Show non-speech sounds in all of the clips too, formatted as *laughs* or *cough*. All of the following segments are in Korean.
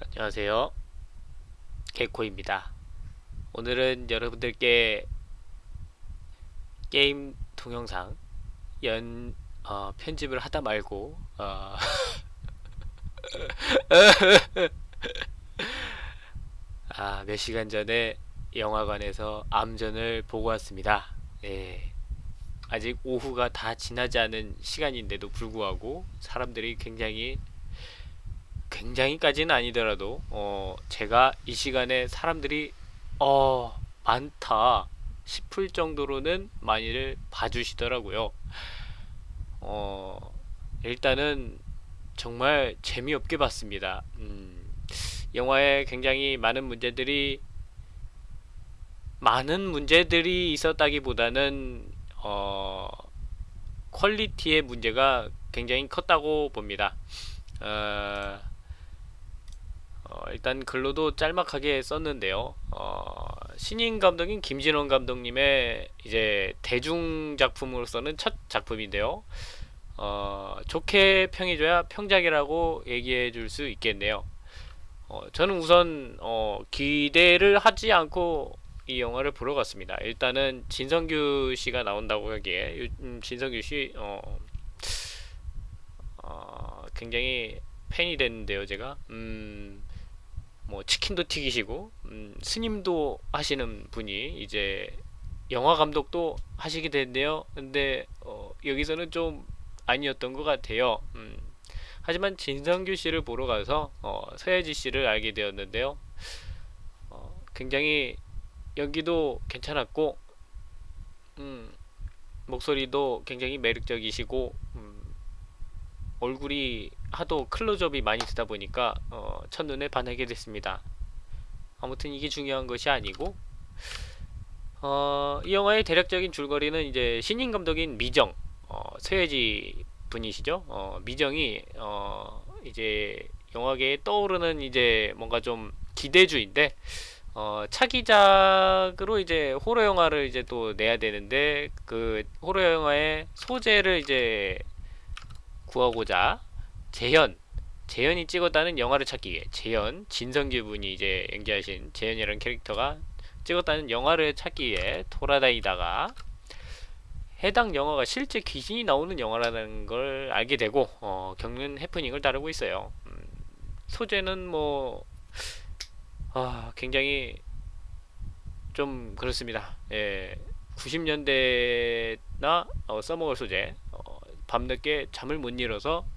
안녕하세요. 개코입니다. 오늘은 여러분들께 게임 동영상 연 어, 편집을 하다 말고 어, *laughs* 아, 몇 시간 전에 영화관에서 암전을 보고 왔습니다. 예. 아직 오후가 다 지나지 않은 시간인데도 불구하고 사람들이 굉장히 굉장히까지는 아니더라도 어 제가 이 시간에 사람들이 어 많다 싶을 정도로는 많이를 봐주시더라고요. 어 일단은 정말 재미없게 봤습니다. 음, 영화에 굉장히 많은 문제들이 많은 문제들이 있었다기보다는 어 퀄리티의 문제가 굉장히 컸다고 봅니다. 어, 어, 일단 글로도 짤막하게 썼는데요. 어, 신인 감독인 김진원 감독님의 이제 대중 작품으로서는 첫 작품인데요. 어, 좋게 평해줘야 평작이라고 얘기해 줄 수 있겠네요. 어, 저는 우선 어, 기대를 하지 않고 이 영화를 보러 갔습니다. 일단은 진성규 씨가 나온다고 하기에 음, 진성규 씨 어, 어, 굉장히 팬이 됐는데요, 제가. 음, 뭐 치킨도 튀기시고 음, 스님도 하시는 분이 이제 영화 감독도 하시게 됐네요. 근데 어, 여기서는 좀 아니었던 것 같아요. 음, 하지만 진성규 씨를 보러 가서 어, 서예지 씨를 알게 되었는데요. 어, 굉장히 연기도 괜찮았고 음, 목소리도 굉장히 매력적이시고 음, 얼굴이 하도 클로즈업이 많이 되다 보니까 어, 첫눈에 반하게 됐습니다. 아무튼 이게 중요한 것이 아니고 어, 이 영화의 대략적인 줄거리는 이제 신인 감독인 미정 어, 서예지 분이시죠. 어, 미정이 어, 이제 영화계에 떠오르는 이제 뭔가 좀 기대주인데 어, 차기작으로 이제 호러 영화를 이제 또 내야 되는데 그 호러 영화의 소재를 이제 구하고자 재현 재현이 찍었다는 영화를 찾기 위해 재현 진성규 분이 이제 연기하신 재현이라는 캐릭터가 찍었다는 영화를 찾기 위해 돌아다니다가 해당 영화가 실제 귀신이 나오는 영화라는 걸 알게 되고 어, 겪는 해프닝을 다루고 있어요. 음, 소재는 뭐 아, 굉장히 좀 그렇습니다. 예, 90년대나 어, 써먹을 소재 어, 밤늦게 잠을 못 이뤄서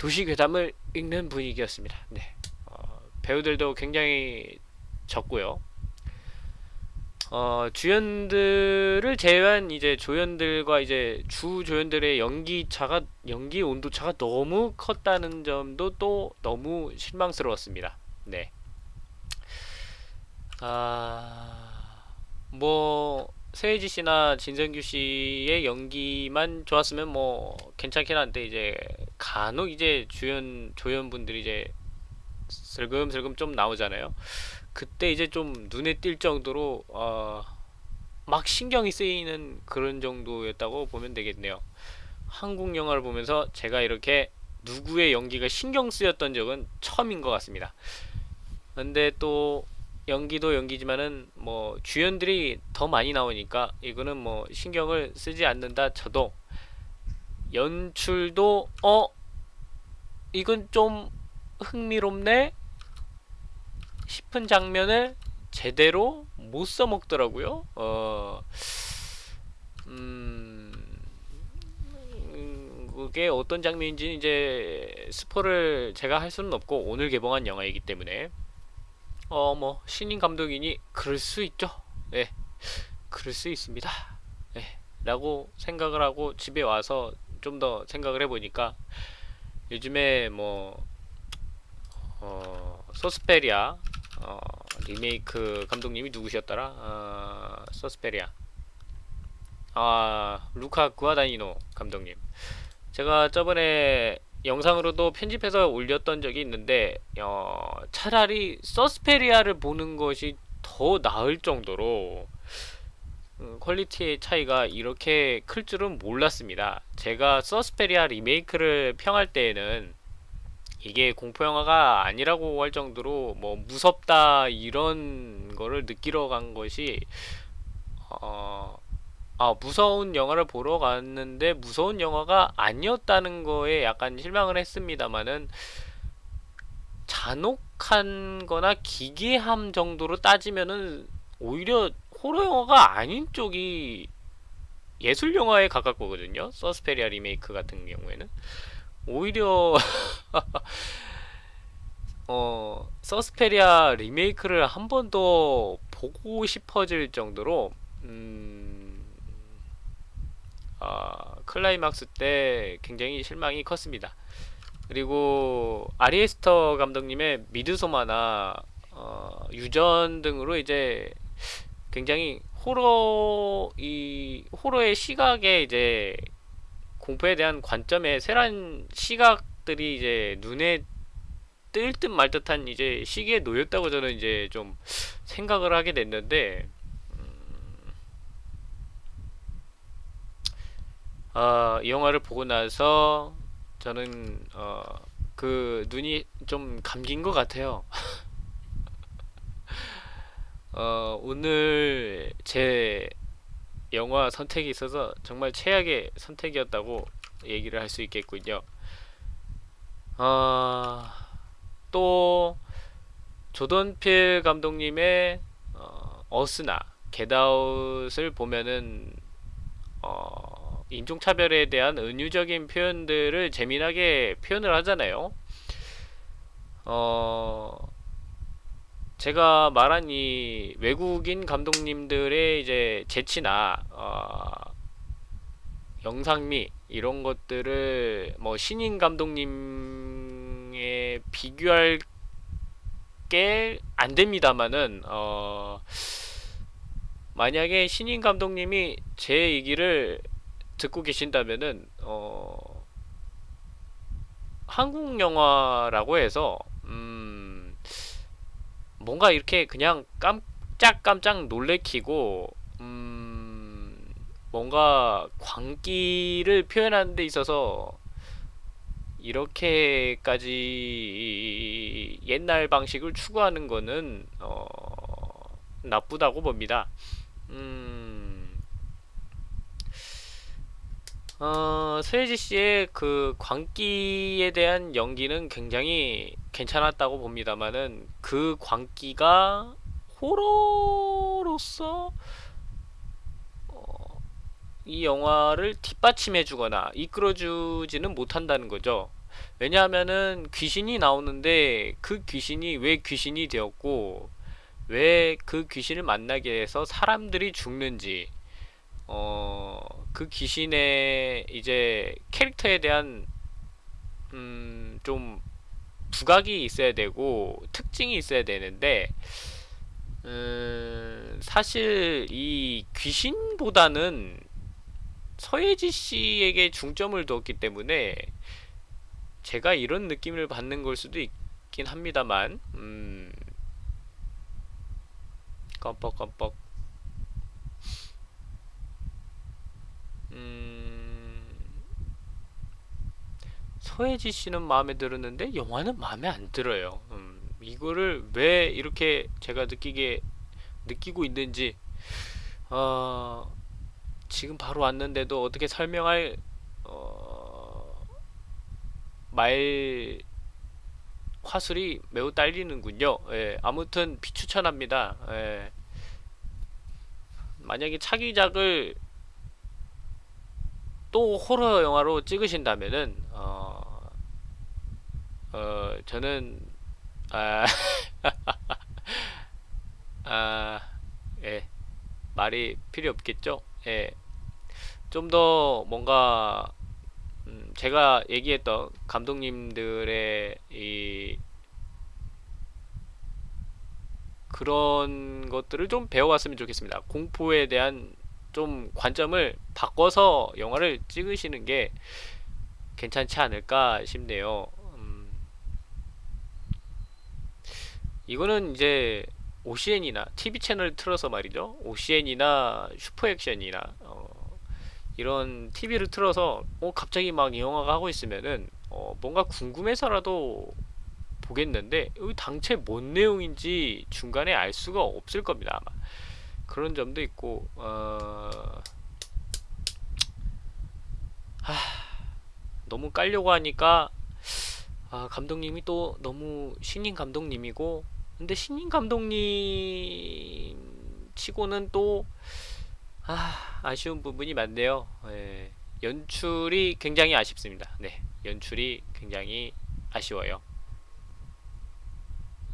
도시 괴담을 읽는 분위기였습니다. 네. 어, 배우들도 굉장히 적고요. 어, 주연들을 제외한 이제 조연들과 이제 주 조연들의 연기 차가 연기 온도 차가 너무 컸다는 점도 또 너무 실망스러웠습니다. 네. 아, 뭐 서예지 씨나 진성규 씨의 연기만 좋았으면 뭐 괜찮긴 한데 이제 간혹 이제 주연 조연분들이 이제 슬금슬금 좀 나오잖아요. 그때 이제 좀 눈에 띌 정도로 어, 막 신경이 쓰이는 그런 정도였다고 보면 되겠네요. 한국 영화를 보면서 제가 이렇게 누구의 연기가 신경 쓰였던 적은 처음인 것 같습니다. 근데 또 연기도 연기지만은 뭐 주연들이 더 많이 나오니까 이거는 뭐 신경을 쓰지 않는다 쳐도 연출도 어? 이건 좀 흥미롭네? 싶은 장면을 제대로 못 써먹더라고요. 어, 음, 음, 그게 어떤 장면인지 이제 스포를 제가 할 수는 없고 오늘 개봉한 영화이기 때문에 어, 뭐, 신인 감독이니 그럴 수 있죠. 네. 그럴 수 있습니다. 네. 라고 생각을 하고 집에 와서 좀 더 생각을 해보니까 요즘에 뭐, 어, 서스페리아, 어, 리메이크 감독님이 누구셨더라? 어, 서스페리아. 아, 루카 구아다니노 감독님. 제가 저번에 영상으로도 편집해서 올렸던 적이 있는데 어, 차라리 서스페리아를 보는 것이 더 나을 정도로 음, 퀄리티의 차이가 이렇게 클 줄은 몰랐습니다. 제가 서스페리아 리메이크를 평할 때에는 이게 공포 영화가 아니라고 할 정도로 뭐 무섭다 이런 거를 느끼러 간 것이 어, 아, 무서운 영화를 보러 갔는데 무서운 영화가 아니었다는 거에 약간 실망을 했습니다만은 잔혹한 거나 기괴함 정도로 따지면은 오히려 호러 영화가 아닌 쪽이 예술 영화에 가깝거든요. 서스페리아 리메이크 같은 경우에는 오히려 *laughs* 어 서스페리아 리메이크를 한 번 더 보고 싶어질 정도로 음, 아, 클라이막스 때 굉장히 실망이 컸습니다. 그리고 아리에스터 감독님의 미드소마나 어, 유전 등으로 이제 굉장히 호러 이 호러의 시각에 이제 공포에 대한 관점의 세란 시각들이 이제 눈에 뜰 듯 말 듯한 이제 시기에 놓였다고 저는 이제 좀 생각을 하게 됐는데 음, 어, 이 영화를 보고 나서 저는 어, 그 눈이 좀 감긴 것 같아요. *laughs* 어, 오늘 제 영화 선택이 있어서 정말 최악의 선택이었다고 얘기를 할 수 있겠군요. 어, 또 조던필 감독님의 어, 어스나 겟아웃을 보면은 어, 인종차별에 대한 은유적인 표현들을 재미나게 표현을 하잖아요. 어, 제가 말한 이 외국인 감독님들의 이제 재치나 어, 영상미 이런 것들을 뭐 신인 감독님에 비교할 게 안 됩니다만은 어, 만약에 신인 감독님이 제 얘기를 듣고 계신다면은 어, 한국 영화라고 해서 음, 뭔가 이렇게 그냥 깜짝깜짝 놀래키고 음, 뭔가 광기를 표현하는 데 있어서 이렇게까지 옛날 방식을 추구하는 거는 어, 나쁘다고 봅니다. 음, 어, 스웨지 씨의 그 광기에 대한 연기는 굉장히 괜찮았다고 봅니다만은 그 광기가 호러로서 어, 이 영화를 뒷받침해주거나 이끌어주지는 못한다는 거죠. 왜냐하면은 귀신이 나오는데 그 귀신이 왜 귀신이 되었고 왜 그 귀신을 만나게 해서 사람들이 죽는지 어, 그 귀신의 이제 캐릭터에 대한 음, 좀 부각이 있어야 되고 특징이 있어야 되는데 음, 사실 이 귀신보다는 서예지 씨에게 중점을 두었기 때문에 제가 이런 느낌을 받는 걸 수도 있긴 합니다만 음, 깜빡깜빡 음, 서예지 씨는 마음에 들었는데 영화는 마음에 안 들어요. 음, 이거를 왜 이렇게 제가 느끼게 느끼고 있는지 어, 지금 바로 왔는데도 어떻게 설명할 어, 말 화술이 매우 딸리는군요. 예, 아무튼 비추천합니다. 예. 만약에 차기작을 또 호러 영화로 찍으신다면은 어, 어 저는 아, *laughs* 아, 예, 말이 필요 없겠죠. 예, 좀 더 뭔가 음, 제가 얘기했던 감독님들의 이 그런 것들을 좀 배워왔으면 좋겠습니다. 공포에 대한 좀 관점을 바꿔서 영화를 찍으시는 게 괜찮지 않을까 싶네요. 음, 이거는 이제 OCN이나 TV 채널 틀어서 말이죠. OCN이나 슈퍼액션이나 어, 이런 TV를 틀어서 어, 갑자기 막 이 영화가 하고 있으면은 어, 뭔가 궁금해서라도 보겠는데 여기 당최 뭔 내용인지 중간에 알 수가 없을 겁니다 아마 그런 점도 있고 어... 하... 너무 깔려고 하니까 아, 감독님이 또 너무 신인 감독님이고 근데 신인 감독님 치고는 또 아, 아쉬운 부분이 많네요. 예, 연출이 굉장히 아쉽습니다. 네, 연출이 굉장히 아쉬워요.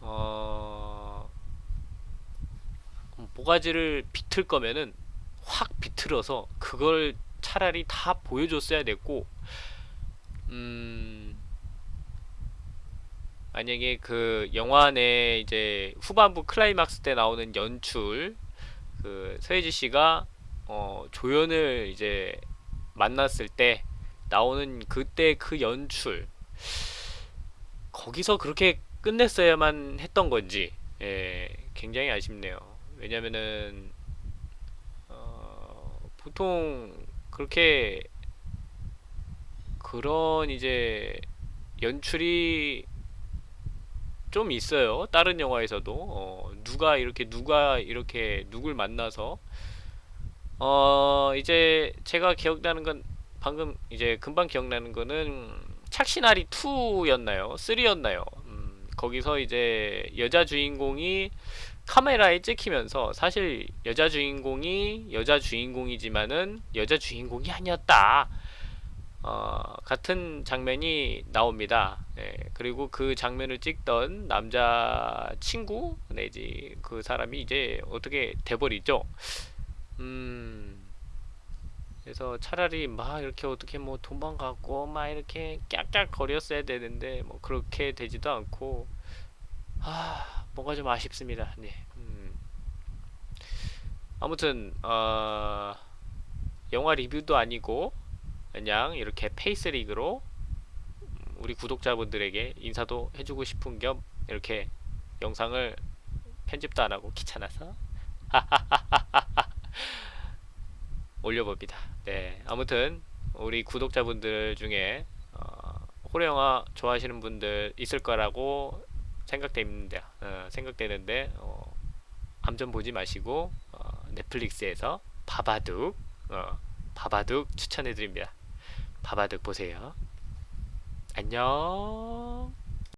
어, 모가지를 비틀 거면은 확 비틀어서 그걸 차라리 다 보여줬어야 됐고, 음, 만약에 그 영화 내 이제 후반부 클라이막스 때 나오는 연출, 그 서예지 씨가 어, 조연을 이제 만났을 때 나오는 그때 그 연출 거기서 그렇게 끝냈어야만 했던 건지 예, 굉장히 아쉽네요. 왜냐면은 어, 보통 그렇게 그런 이제 연출이 좀 있어요. 다른 영화에서도 어, 누가 이렇게 누가 이렇게 누굴 만나서 어 이제 제가 기억나는 건 방금 이제 금방 기억나는 거는 착시나리 2였나요? 3였나요? 음, 거기서 이제 여자 주인공이 카메라에 찍히면서 사실 여자 주인공이 여자 주인공이지만은 여자 주인공이 아니었다. 어, 같은 장면이 나옵니다. 네, 그리고 그 장면을 찍던 남자 친구 내지 그 사람이 이제 어떻게 돼버리죠. 음, 그래서 차라리 막 이렇게 어떻게 뭐 도망가고 막 이렇게 깍깍 거렸어야 되는데 뭐 그렇게 되지도 않고 아 뭔가 좀 아쉽습니다. 네. 음. 아무튼 어, 영화 리뷰도 아니고 그냥 이렇게 face reveal로 우리 구독자분들에게 인사도 해주고 싶은 겸 이렇게 영상을 편집도 안 하고 귀찮아서 *laughs* 올려봅니다. 네, 아무튼 우리 구독자분들 중에 어, 호러 영화 좋아하시는 분들 있을 거라고 생각됩니다. 어, 생각되는데 어, 암전 보지 마시고 어, 넷플릭스에서 바바둑 어, 바바둑 추천해드립니다. 바바둑 보세요. 안녕.